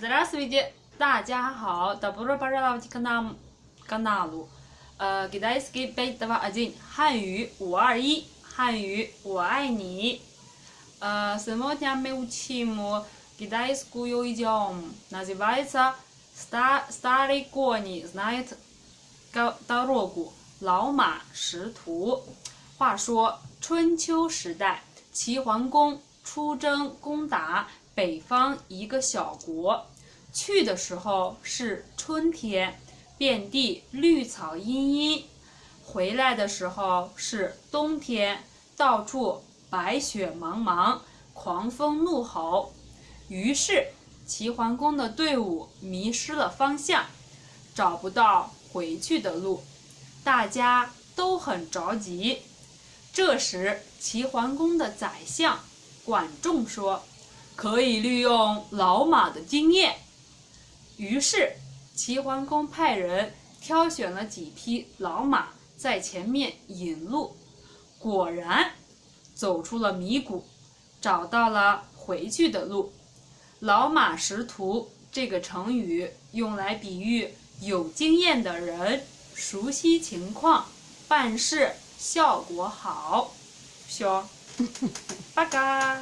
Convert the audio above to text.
Здравствуйте，大家好，Добро пожаловать к нам каналу。呃，китайский пять два один，汉语五二一，汉语我爱你。呃，сегодня мы учим китайскую идиому. Называется ста старый конь знает дорогу，老马识途。话说春秋时代，齐桓公出征攻打北方一个小国。 去的时候是春天，遍地绿草茵茵；回来的时候是冬天，到处白雪茫茫，狂风怒吼。于是齐桓公的队伍迷失了方向，找不到回去的路，大家都很着急。这时，齐桓公的宰相管仲说：“可以利用老马的经验。”于是，齐桓公派人挑选了几匹老马在前面引路，果然走出了迷谷，找到了回去的路。老马识途这个成语用来比喻有经验的人，熟悉情况，办事效果好。小，八嘎。